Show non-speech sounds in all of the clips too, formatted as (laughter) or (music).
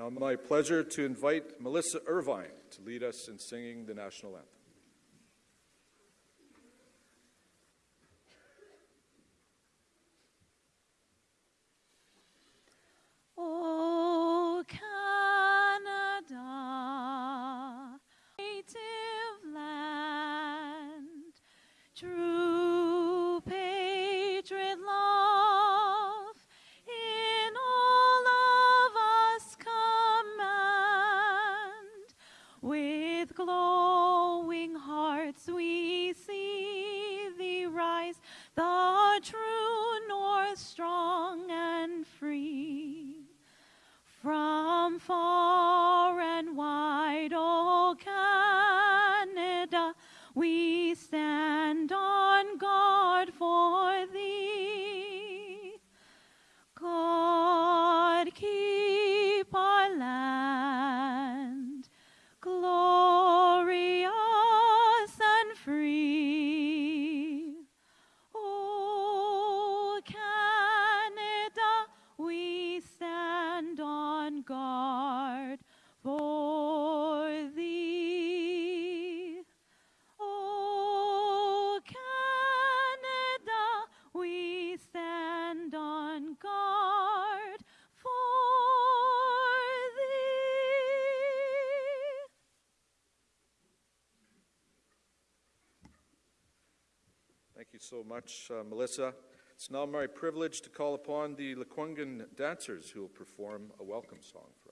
Now, my pleasure to invite Melissa Irvine to lead us in singing the national anthem. So much, uh, Melissa. It's now my privilege to call upon the Lekwungen dancers who will perform a welcome song for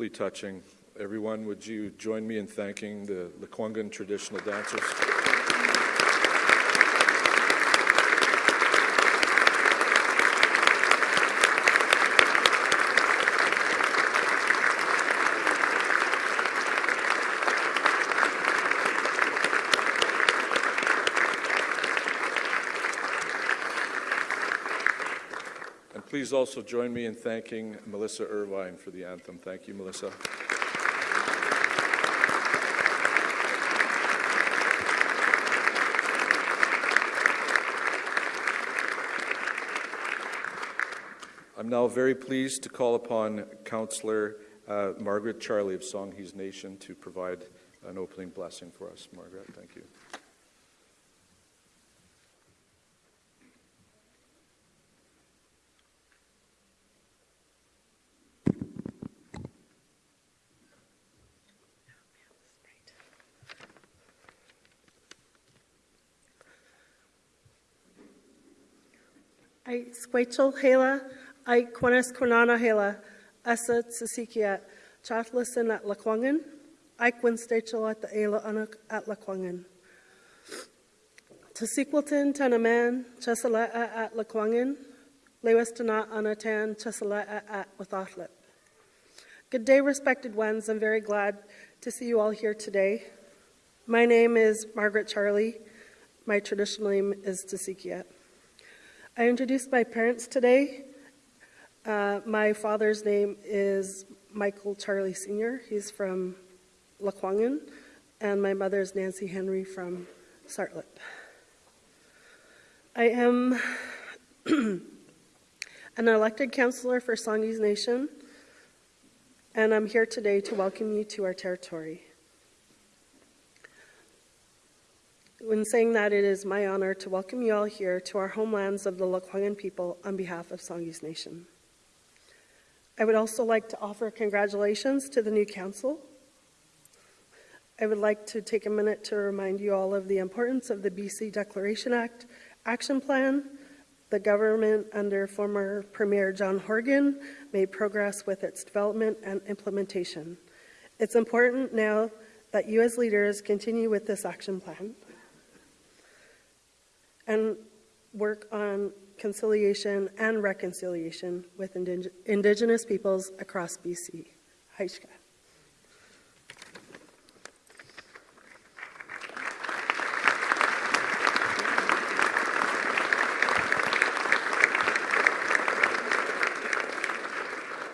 Deeply touching. Everyone, would you join me in thanking the Lekwungen traditional dancers? Please also join me in thanking Melissa Irvine for the anthem. Thank you, Melissa. I'm now very pleased to call upon Councillor uh, Margaret Charlie of Songhees Nation to provide an opening blessing for us. Margaret, thank you. Squachel hela, ai quanes quanana hela, asa tsisikiat, chatlasin at Laquangan, ai quinstachel at the Ayla anak at Laquangan. Tasiquilton tanaman, chesala at Laquangan, lewestana anatan, chesala at Wathatlet. Good day, respected ones. I'm very glad to see you all here today. My name is Margaret Charlie. My traditional name is Tasikiat. I introduced my parents today. Uh, my father's name is Michael Charlie Sr. He's from Lekwungen, and my mother is Nancy Henry from Tsartlip. I am (clears throat) an elected councillor for Songhees Nation, and I'm here today to welcome you to our territory. When saying that, it is my honor to welcome you all here to our homelands of the Lekwungen people on behalf of Songhees Nation. I would also like to offer congratulations to the new council. I would like to take a minute to remind you all of the importance of the BC Declaration Act Action Plan. The government under former Premier John Horgan made progress with its development and implementation. It's important now that you as leaders continue with this action plan and work on conciliation and reconciliation with indig- Indigenous peoples across BC. Haishka.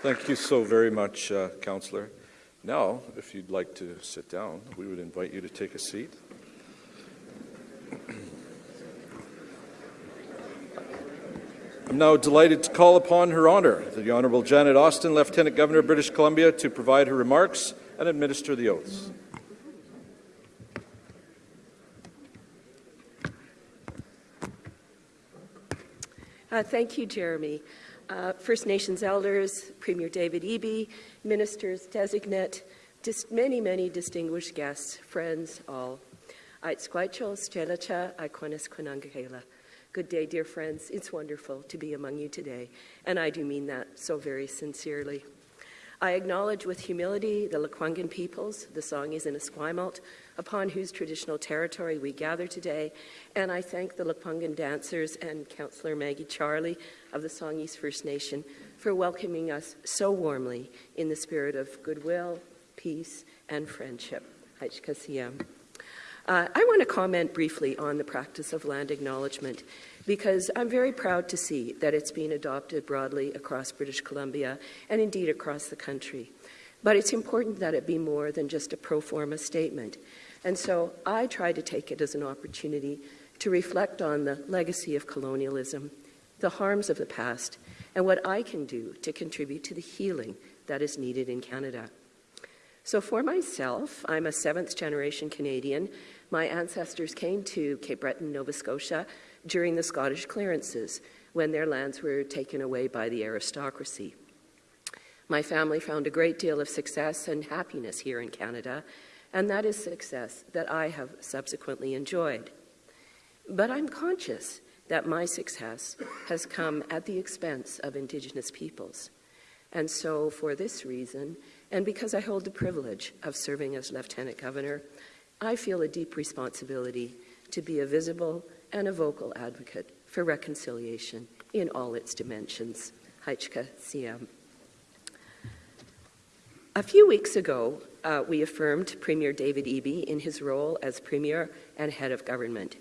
Thank you so very much, uh, Councillor. Now, if you'd like to sit down, we would invite you to take a seat. I'm now delighted to call upon Her Honour, the Honourable Janet Austin, Lieutenant Governor of British Columbia, to provide her remarks and administer the oaths. Uh, thank you, Jeremy. Uh, First Nations elders, Premier David Eby, ministers designate, dis- many, many distinguished guests, friends, all. Good day, dear friends. It's wonderful to be among you today, and I do mean that so very sincerely. I acknowledge with humility the Lekwungen peoples, the Songhees and Esquimalt, upon whose traditional territory we gather today, and I thank the Lekwungen dancers and Councillor Maggie Charlie of the Songhees First Nation for welcoming us so warmly in the spirit of goodwill, peace, and friendship. Haichkasiyam. Uh, I want to comment briefly on the practice of land acknowledgement because I'm very proud to see that it's being adopted broadly across British Columbia and indeed across the country. But it's important that it be more than just a pro forma statement. And so I try to take it as an opportunity to reflect on the legacy of colonialism, the harms of the past, and what I can do to contribute to the healing that is needed in Canada. So, for myself, I'm a seventh generation Canadian. My ancestors came to Cape Breton, Nova Scotia during the Scottish clearances when their lands were taken away by the aristocracy. My family found a great deal of success and happiness here in Canada, and that is success that I have subsequently enjoyed. But I'm conscious that my success has come at the expense of Indigenous peoples. And so, for this reason, and because I hold the privilege of serving as Lieutenant Governor, I feel a deep responsibility to be a visible and a vocal advocate for reconciliation in all its dimensions. Haichka Siam. A few weeks ago, uh, we affirmed Premier David Eby in his role as Premier and Head of Government.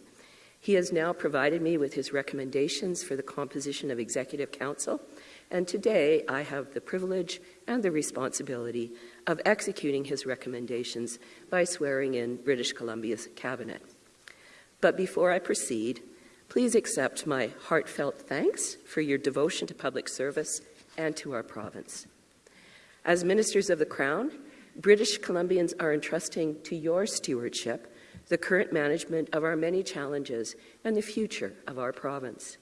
He has now provided me with his recommendations for the composition of Executive Council, and today I have the privilege and the responsibility of executing his recommendations by swearing in British Columbia's Cabinet. But before I proceed, please accept my heartfelt thanks for your devotion to public service and to our province. As ministers of the Crown, British Columbians are entrusting to your stewardship the current management of our many challenges and the future of our province.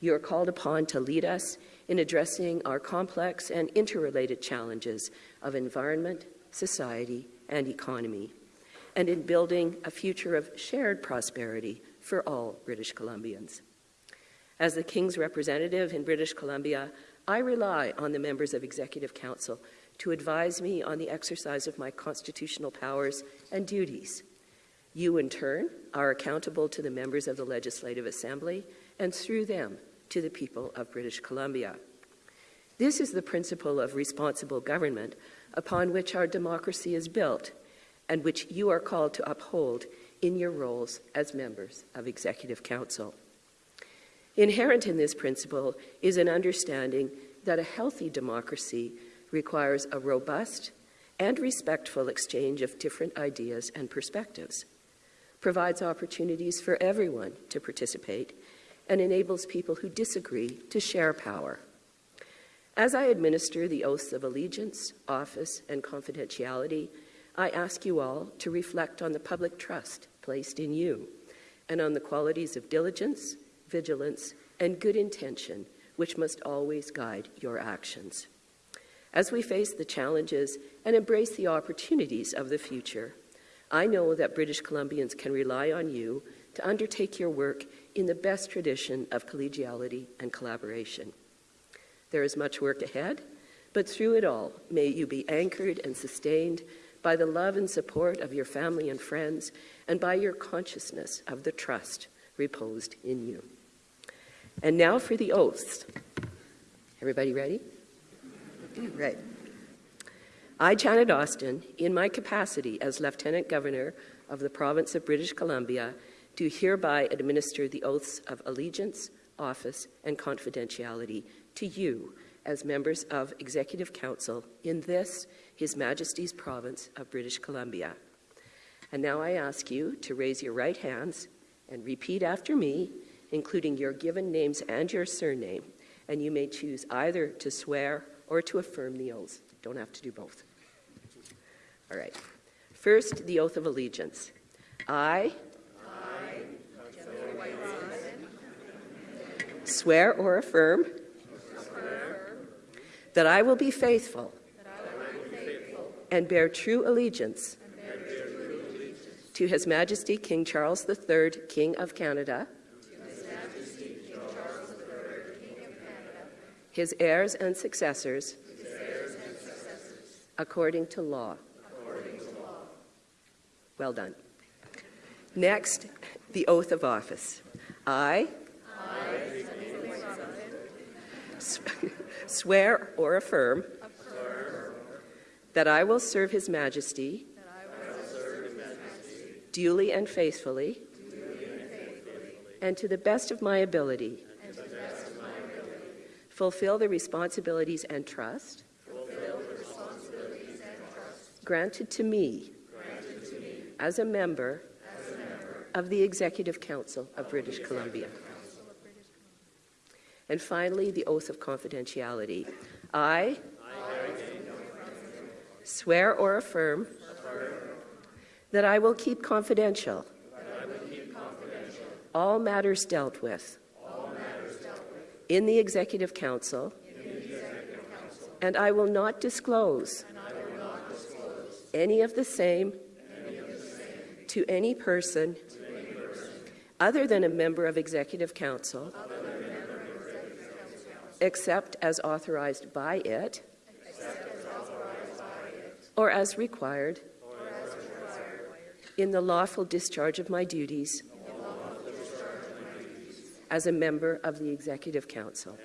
You are called upon to lead us in addressing our complex and interrelated challenges of environment, society, and economy, and in building a future of shared prosperity for all British Columbians. As the King's representative in British Columbia, I rely on the members of Executive Council to advise me on the exercise of my constitutional powers and duties. You, in turn, are accountable to the members of the Legislative Assembly and through them to the people of British Columbia. This is the principle of responsible government upon which our democracy is built and which you are called to uphold in your roles as members of Executive Council. Inherent in this principle is an understanding that a healthy democracy requires a robust and respectful exchange of different ideas and perspectives, provides opportunities for everyone to participate, and enables people who disagree to share power. As I administer the oaths of allegiance, office, and confidentiality, I ask you all to reflect on the public trust placed in you and on the qualities of diligence, vigilance, and good intention which must always guide your actions. As we face the challenges and embrace the opportunities of the future, I know that British Columbians can rely on you to undertake your work in the best tradition of collegiality and collaboration. There is much work ahead, but through it all, may you be anchored and sustained by the love and support of your family and friends, and by your consciousness of the trust reposed in you. And now for the oaths. Everybody ready? Right. I, Janet Austin, in my capacity as Lieutenant Governor of the Province of British Columbia, do hereby administer the oaths of allegiance, office, and confidentiality to you as members of Executive Council in this, His Majesty's Province of British Columbia. And now I ask you to raise your right hands and repeat after me, including your given names and your surname, and you may choose either to swear or to affirm the oaths. Don't have to do both. All right. First, the oath of allegiance. I, swear or affirm that I will be faithful and bear true allegiance to His Majesty King Charles III, King of Canada, his heirs and successors, according to law. Well done. Next, the oath of office. I, swear or affirm that I will serve His Majesty duly and faithfully and to the best of my ability fulfill the responsibilities and trust granted to me as a member of the Executive Council of British Columbia. And finally, the oath of confidentiality. I swear or affirm that I will keep confidential all matters dealt with in the Executive Council, and I will not disclose any of the same to any person other than a member of Executive Council except as authorized by it or as required in the lawful discharge of my duties as a member of the Executive Council.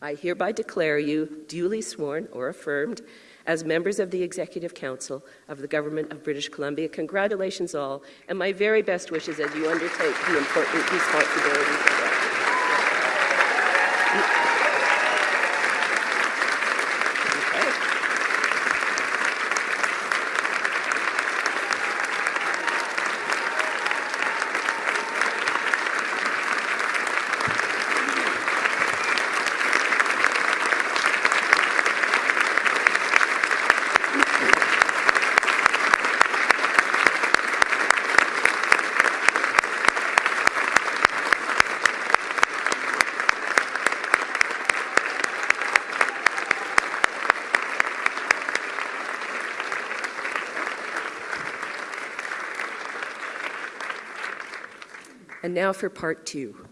I hereby declare you duly sworn or affirmed as members of the Executive Council of the Government of British Columbia. Congratulations all, and my very best wishes as you undertake the important responsibilities And now for part two.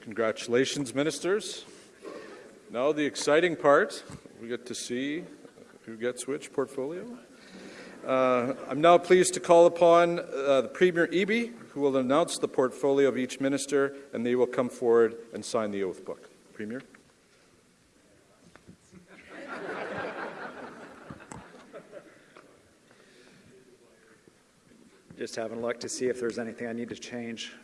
Congratulations, ministers. Now, the exciting part we get to see who gets which portfolio. Uh, I'm now pleased to call upon uh, the Premier Eby, who will announce the portfolio of each minister, and they will come forward and sign the oath book. Premier? Just having a look to see if there's anything I need to change. (laughs)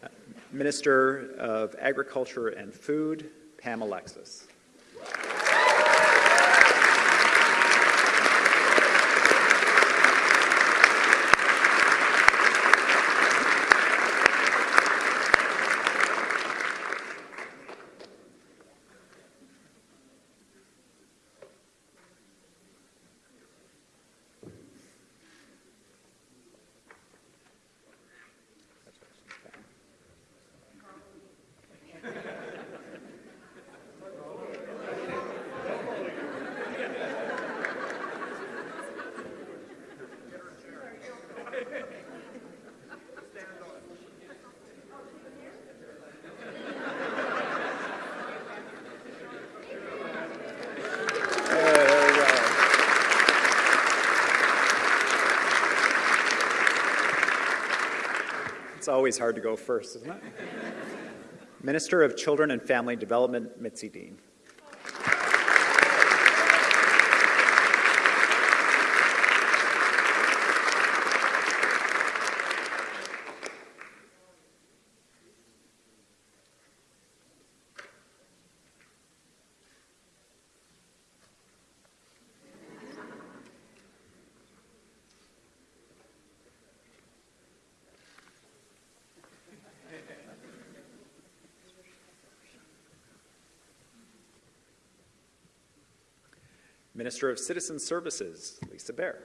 Uh, Minister of Agriculture and Food, Pam Alexis. Always hard to go first, isn't it? Minister of Children and Family Development, Mitzi Dean. Minister of Citizen Services, Lisa Beare.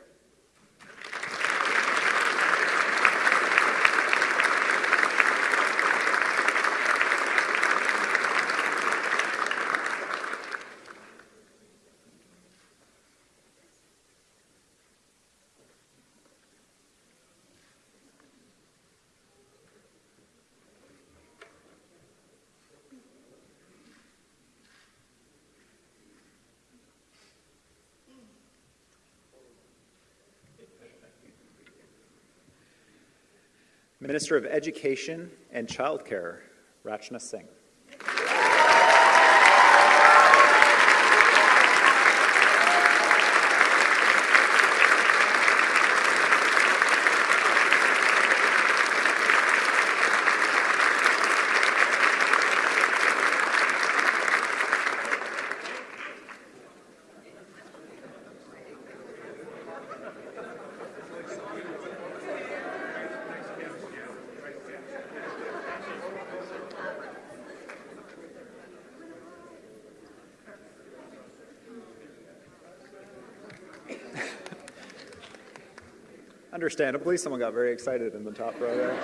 Minister of Education and Childcare, Rachna Singh. Understandably, someone got very excited in the top row there.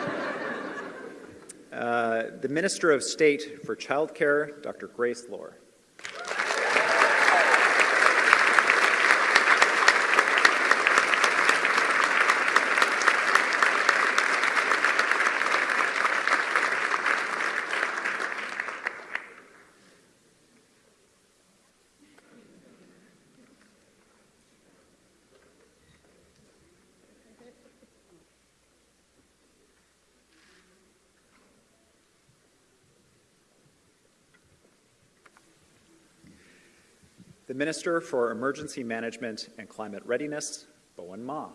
Uh, the Minister of State for Childcare, Dr. Grace Lore. The Minister for Emergency Management and Climate Readiness, Bowinn Ma.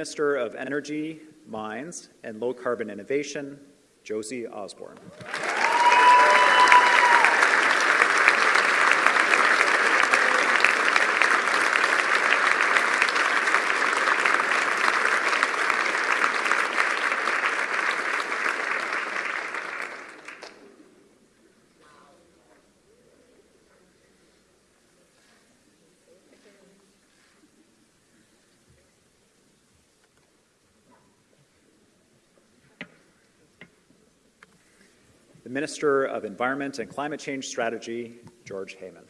Minister of Energy, Mines, and Low Carbon Innovation, Josie Osborne. Minister of Environment and Climate Change Strategy, George Heyman.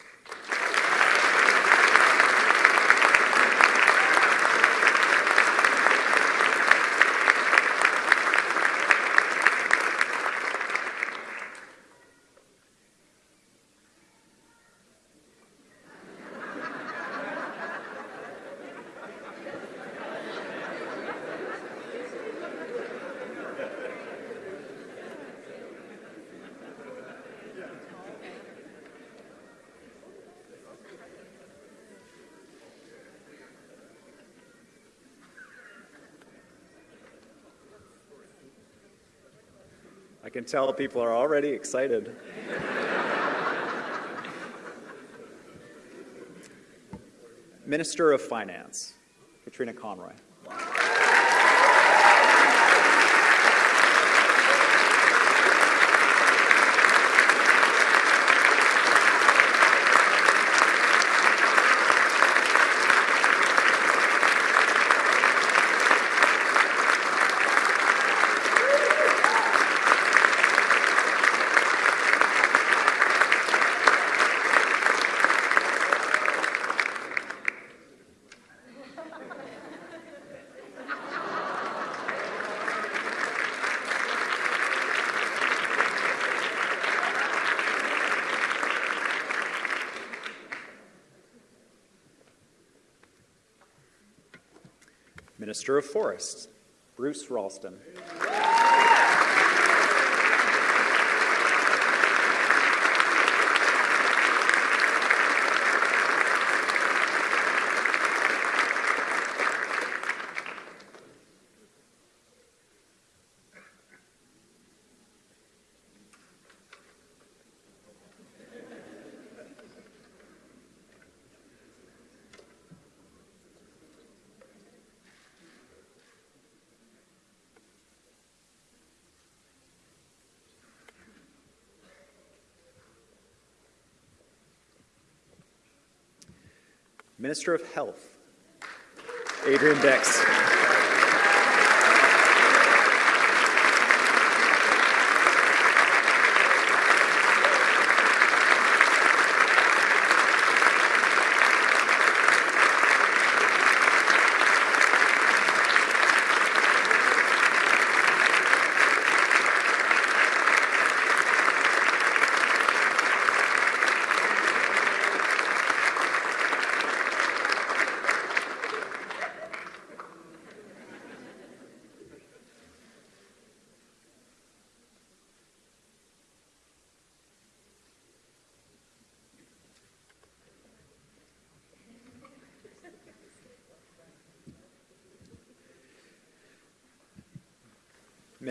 I can tell people are already excited. Minister of Finance, Katrina Conroy. Minister of Forests, Bruce Ralston. Minister of Health, Adrian Dix.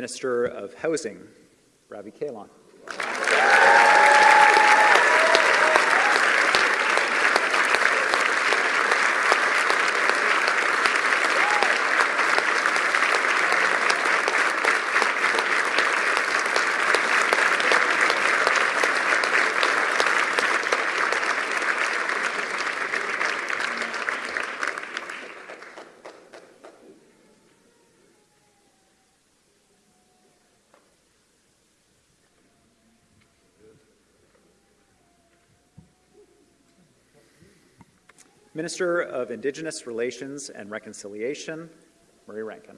Minister of Housing, Ravi Kahlon. Minister of Indigenous Relations and Reconciliation, Murray Rankin.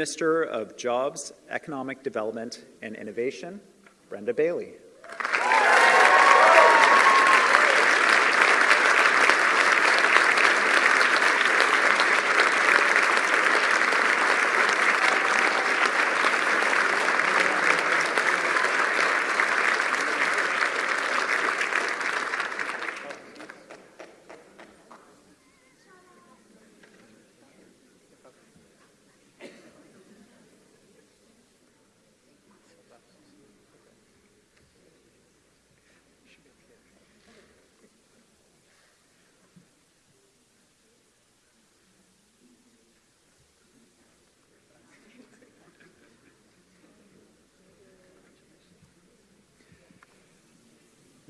Minister of Jobs, Economic Development and Innovation, Brenda Bailey.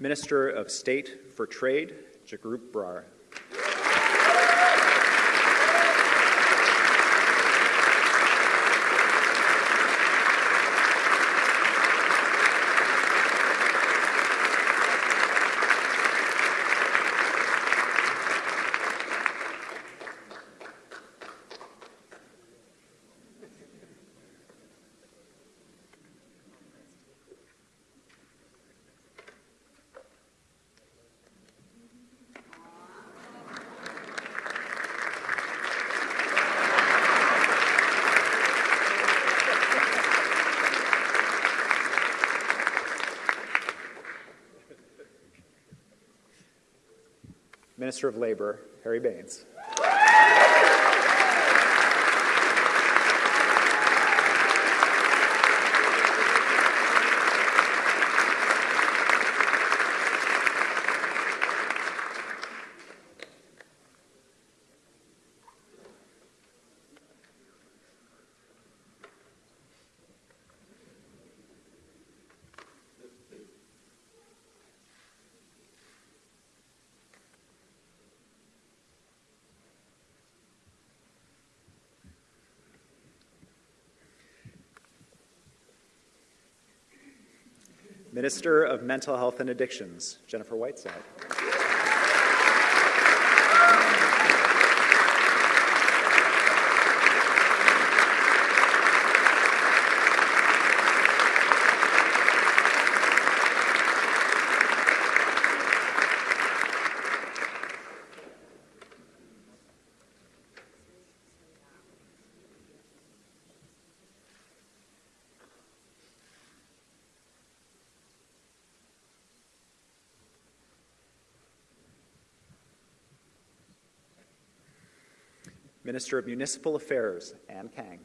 Minister of State for Trade, Jagrup Brar. Minister of Labor, Harry Bains. Minister of Mental Health and Addictions, Jennifer Whiteside. Minister of Municipal Affairs, Anne Kang.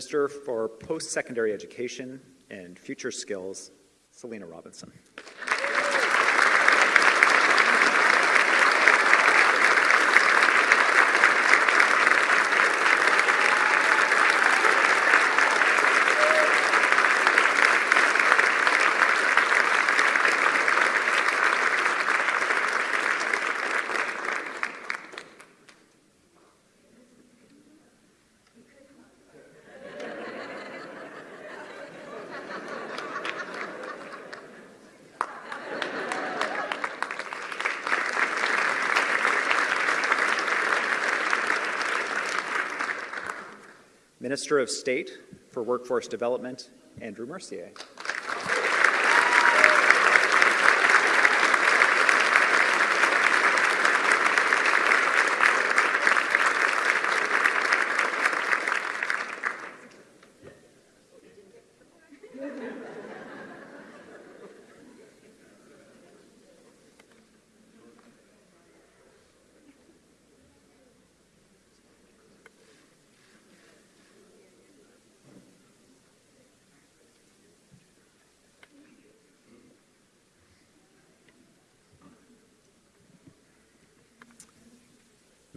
Minister for Post Secondary Education and Future Skills, Selina Robinson. Minister of State for Workforce Development, Andrew Mercier.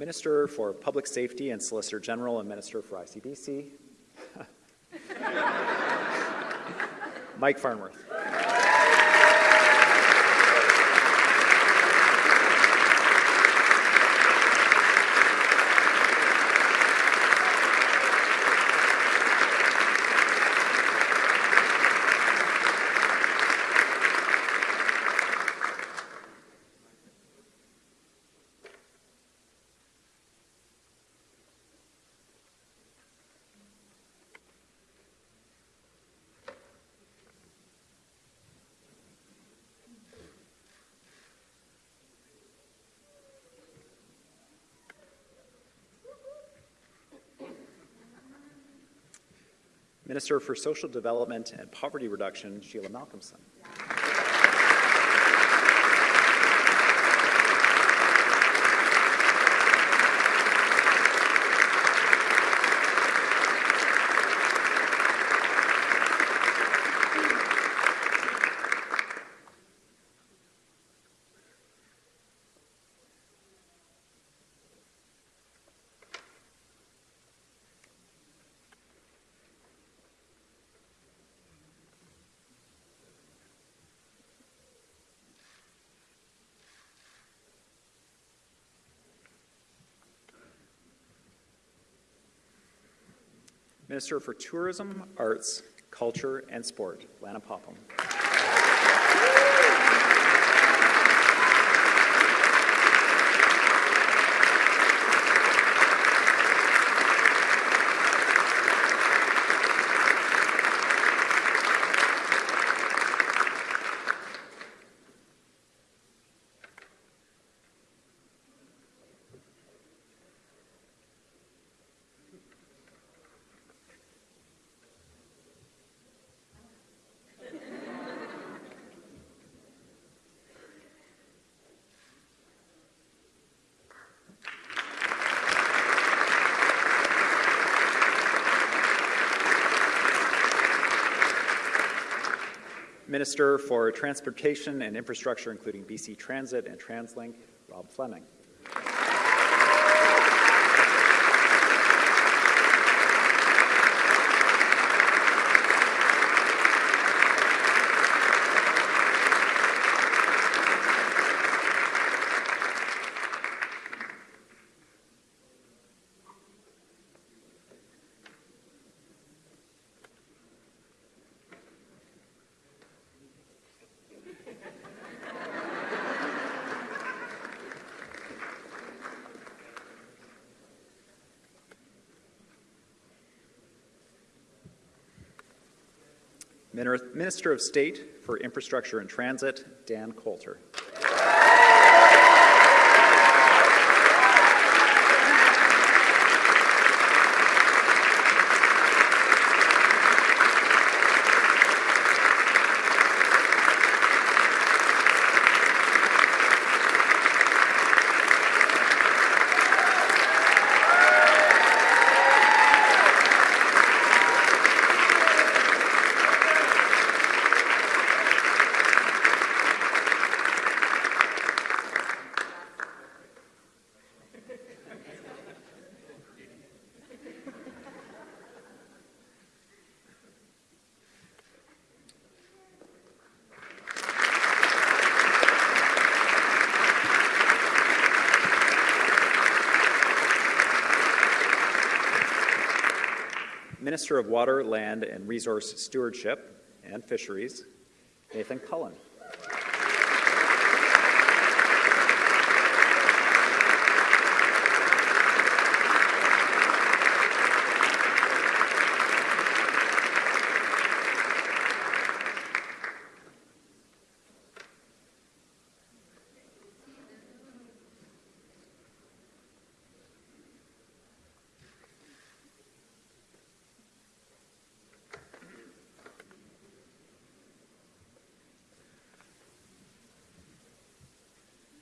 Minister for Public Safety and Solicitor General and Minister for ICBC, (laughs) Mike Farnworth. Minister for Social Development and Poverty Reduction, Sheila Malcolmson. Minister for Tourism, Arts, Culture, and Sport, Lana Popham. Minister for Transportation and Infrastructure, including BC Transit and TransLink, Rob Fleming. Minister of State for Infrastructure and Transit, Dan Coulter. Minister of Water, Land, and Resource Stewardship and Fisheries, Nathan Cullen.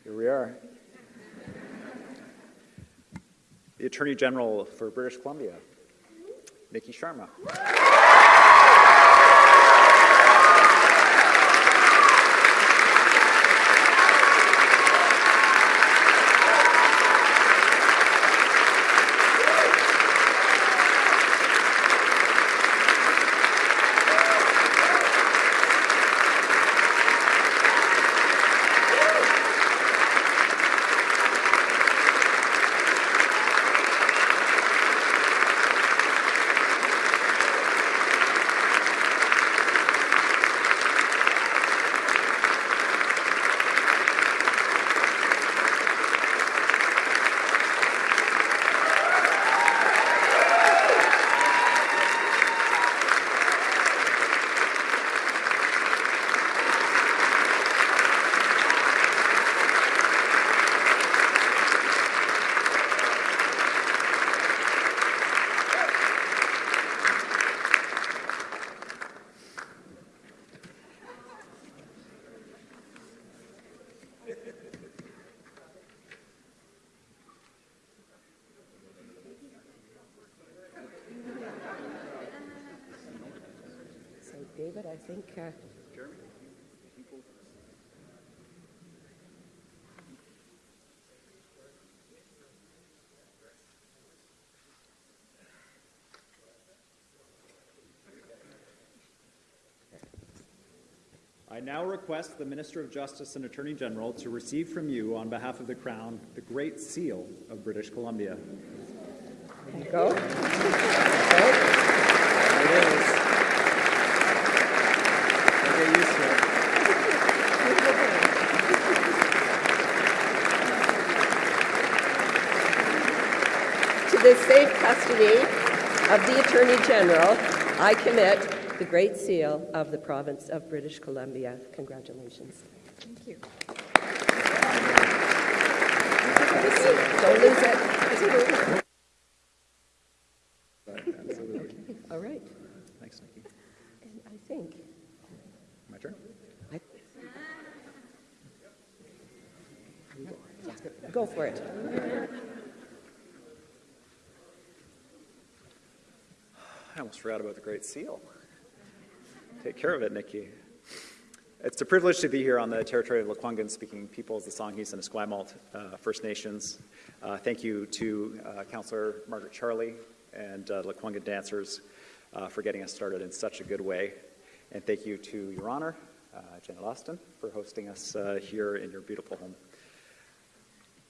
Here we are. The Attorney General for British Columbia, Niki Sharma. So, Think. Uh, I now request the Minister of Justice and Attorney General to receive from you, on behalf of the Crown, the Great Seal of British Columbia. there you go. Get used to it. To the safe custody of the Attorney General, I commit the Great Seal of the Province of British Columbia. Congratulations. Thank you. Don't lose it. All right. Thanks, Niki. And I think My turn. I- Go for it. I almost forgot about the Great Seal. Take care of it, Niki. It's a privilege to be here on the territory of Lekwungen speaking peoples, the Songhees and Esquimalt uh, First Nations. Uh, thank you to uh, Councillor Margaret Charlie and uh, Lekwungen dancers uh, for getting us started in such a good way. And thank you to Your Honor, uh, Janet Austin, for hosting us uh, here in your beautiful home.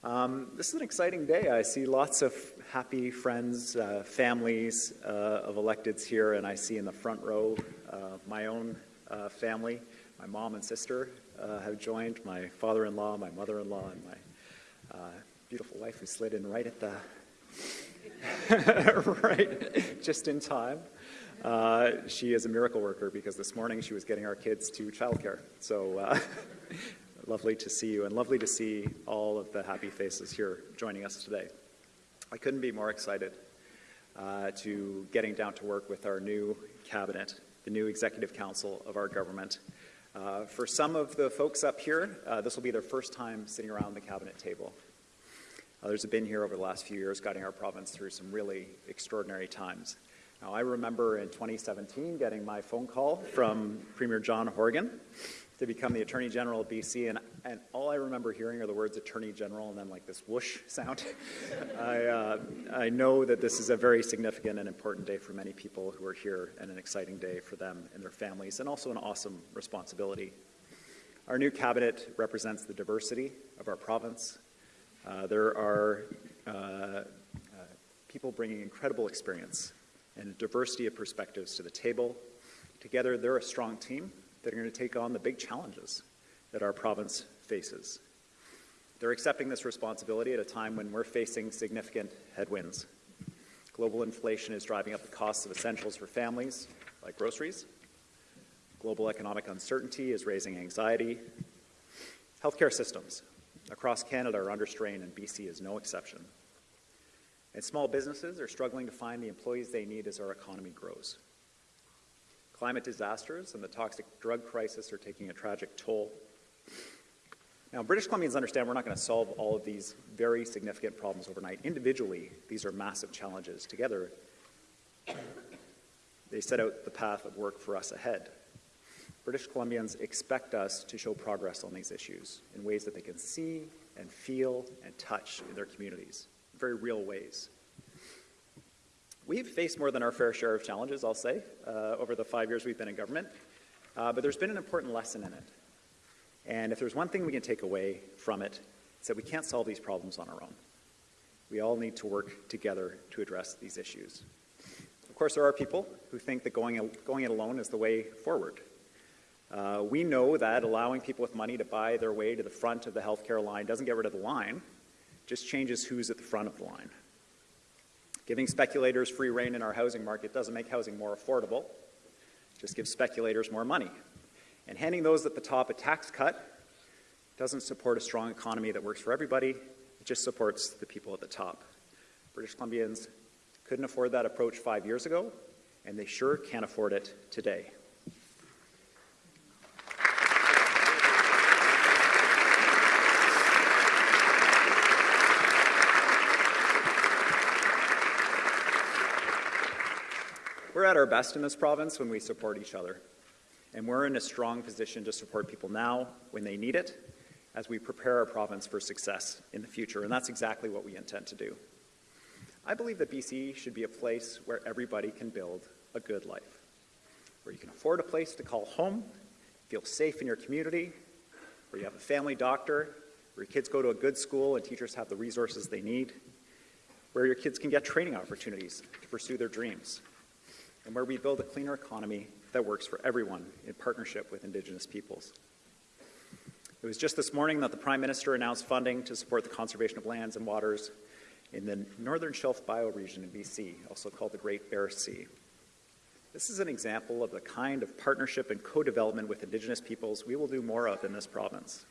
Um, this is an exciting day. I see lots of happy friends, uh, families uh, of electeds here, and I see in the front row uh, my own uh, family. My mom and sister uh, have joined, my father-in-law, my mother-in-law, and my uh, beautiful wife who slid in right at the (laughs) right just in time. Uh, she is a miracle worker because this morning she was getting our kids to childcare. So uh, lovely to see you and lovely to see all of the happy faces here joining us today. I couldn't be more excited uh, to getting down to work with our new cabinet, the new executive council of our government. Uh, for some of the folks up here, uh, this will be their first time sitting around the cabinet table. Others have been here over the last few years, guiding our province through some really extraordinary times. Now, I remember in 2017 getting my phone call from Premier John Horgan to become the Attorney General of BC, and, and all I remember hearing are the words Attorney General and then like this whoosh sound. (laughs) I, uh, I know that this is a very significant and important day for many people who are here, and an exciting day for them and their families, and also an awesome responsibility. Our new cabinet represents the diversity of our province, uh, there are uh, uh, people bringing incredible experience and diversity of perspectives to the table. Together, they're a strong team that are going to take on the big challenges that our province faces. They're accepting this responsibility at a time when we're facing significant headwinds. Global inflation is driving up the costs of essentials for families, like groceries. Global economic uncertainty is raising anxiety. Healthcare systems across Canada are under strain, and BC is no exception. And small businesses are struggling to find the employees they need as our economy grows. Climate disasters and the toxic drug crisis are taking a tragic toll. Now, British Columbians understand we're not going to solve all of these very significant problems overnight. Individually, these are massive challenges. Together, they set out the path of work for us ahead. British Columbians expect us to show progress on these issues in ways that they can see and feel and touch in their communities, very real ways. We've faced more than our fair share of challenges, I'll say, uh, over the five years we've been in government, uh, but there's been an important lesson in it. And if there's one thing we can take away from it, it's that we can't solve these problems on our own. We all need to work together to address these issues. Of course, there are people who think that going, going it alone is the way forward. Uh, we know that allowing people with money to buy their way to the front of the healthcare line doesn't get rid of the line, just changes who's at the front of the line. Giving speculators free rein in our housing market doesn't make housing more affordable, just gives speculators more money. And handing those at the top a tax cut doesn't support a strong economy that works for everybody, it just supports the people at the top. British Columbians couldn't afford that approach five years ago, and they sure can't afford it today. We're at our best in this province when we support each other. And we're in a strong position to support people now when they need it as we prepare our province for success in the future. And that's exactly what we intend to do. I believe that BC should be a place where everybody can build a good life, where you can afford a place to call home, feel safe in your community, where you have a family doctor, where your kids go to a good school and teachers have the resources they need, where your kids can get training opportunities to pursue their dreams and where we build a cleaner economy that works for everyone in partnership with Indigenous peoples. It was just this morning that the Prime Minister announced funding to support the conservation of lands and waters in the Northern Shelf bioregion in BC, also called the Great Bear Sea. This is an example of the kind of partnership and co-development with Indigenous peoples we will do more of in this province.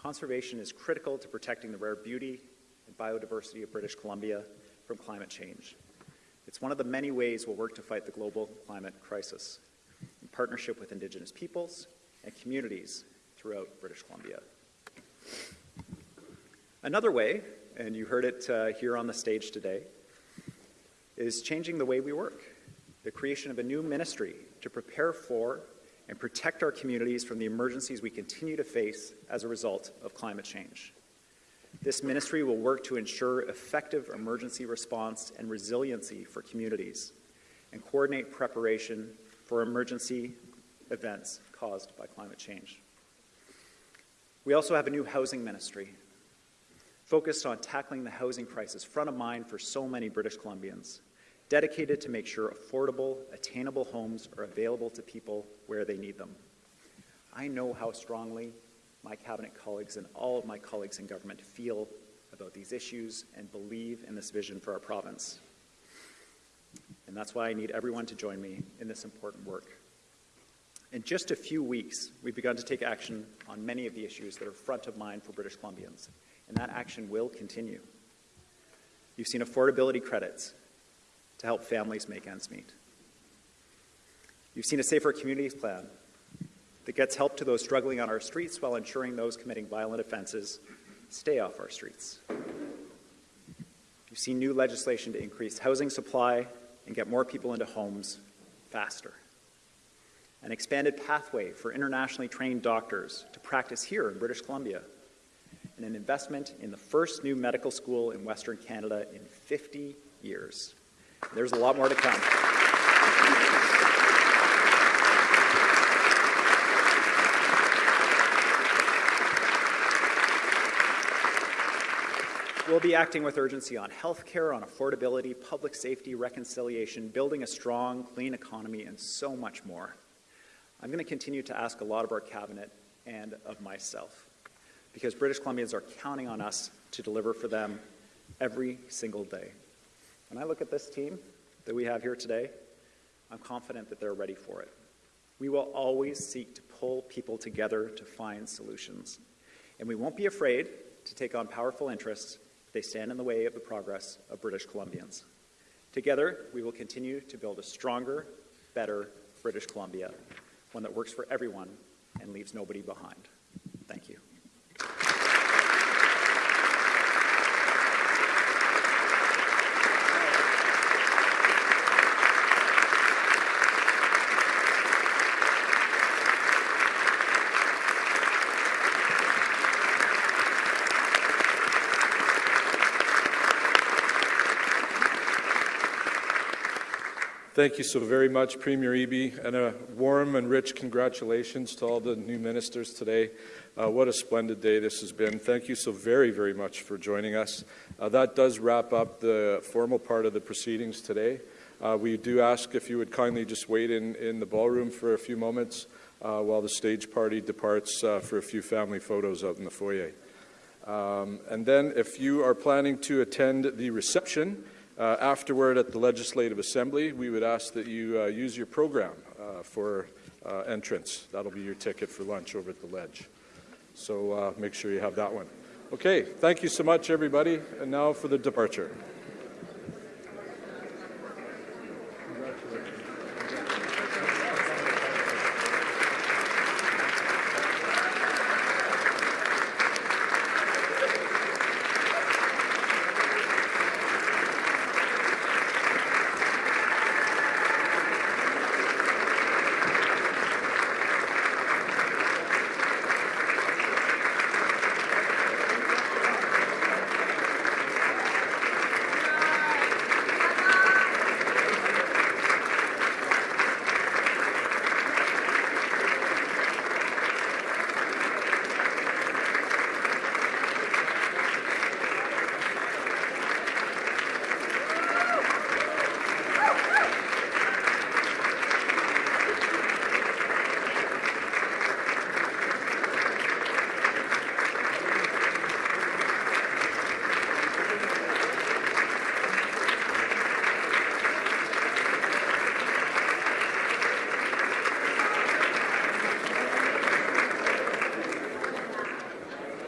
Conservation is critical to protecting the rare beauty and biodiversity of British Columbia from climate change. It's one of the many ways we'll work to fight the global climate crisis in partnership with Indigenous peoples and communities throughout British Columbia. Another way, and you heard it uh, here on the stage today, is changing the way we work. The creation of a new ministry to prepare for and protect our communities from the emergencies we continue to face as a result of climate change. This ministry will work to ensure effective emergency response and resiliency for communities and coordinate preparation for emergency events caused by climate change. We also have a new housing ministry focused on tackling the housing crisis front of mind for so many British Columbians, dedicated to make sure affordable, attainable homes are available to people where they need them. I know how strongly my cabinet colleagues and all of my colleagues in government feel about these issues and believe in this vision for our province. And that's why I need everyone to join me in this important work. In just a few weeks, we've begun to take action on many of the issues that are front of mind for British Columbians, and that action will continue. You've seen affordability credits to help families make ends meet. You've seen a Safer Communities Plan that gets help to those struggling on our streets while ensuring those committing violent offenses stay off our streets. You've seen new legislation to increase housing supply and get more people into homes faster. An expanded pathway for internationally trained doctors to practice here in British Columbia. And an investment in the first new medical school in Western Canada in 50 years. There's a lot more to come. We'll be acting with urgency on healthcare, on affordability, public safety, reconciliation, building a strong, clean economy, and so much more. I'm going to continue to ask a lot of our cabinet and of myself because British Columbians are counting on us to deliver for them every single day. When I look at this team that we have here today, I'm confident that they're ready for it. We will always seek to pull people together to find solutions. And we won't be afraid to take on powerful interests they stand in the way of the progress of British Columbians. Together, we will continue to build a stronger, better British Columbia, one that works for everyone and leaves nobody behind. Thank you. Thank you so very much, Premier Eby, and a warm and rich congratulations to all the new ministers today. Uh, what a splendid day this has been. Thank you so very, very much for joining us. Uh, that does wrap up the formal part of the proceedings today. Uh, we do ask if you would kindly just wait in, in the ballroom for a few moments uh, while the stage party departs uh, for a few family photos out in the foyer. Um, and then if you are planning to attend the reception, uh, afterward, at the Legislative Assembly, we would ask that you uh, use your program uh, for uh, entrance. That'll be your ticket for lunch over at the Ledge. So uh, make sure you have that one. Okay, thank you so much, everybody. And now for the departure.